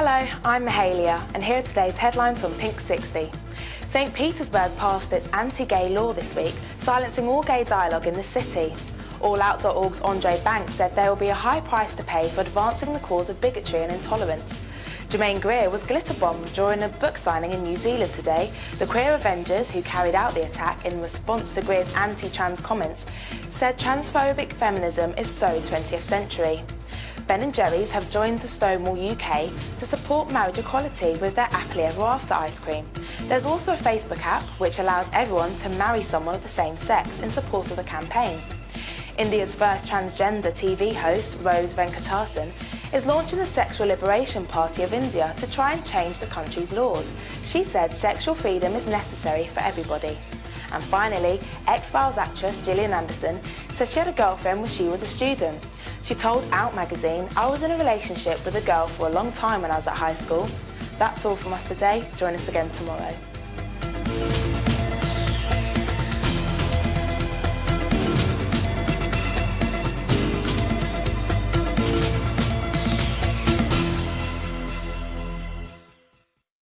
Hello, I'm Mahalia and here are today's headlines from Pink 60. St Petersburg passed its anti-gay law this week, silencing all gay dialogue in the city. AllOut.org's Andre Banks said there will be a high price to pay for advancing the cause of bigotry and intolerance. Germaine Greer was glitter-bombed during a book signing in New Zealand today. The Queer Avengers, who carried out the attack in response to Greer's anti-trans comments, said transphobic feminism is so 20th century. Ben & Jerry's have joined the Stonewall UK to support marriage equality with their Happily Ever After ice cream. There's also a Facebook app which allows everyone to marry someone of the same sex in support of the campaign. India's first transgender TV host, Rose Venkatesan, is launching the Sexual Liberation Party of India to try and change the country's laws. She said sexual freedom is necessary for everybody. And finally, X-Files actress Gillian Anderson says she had a girlfriend when she was a student. She told Out magazine, I was in a relationship with a girl for a long time when I was at high school. That's all from us today. Join us again tomorrow.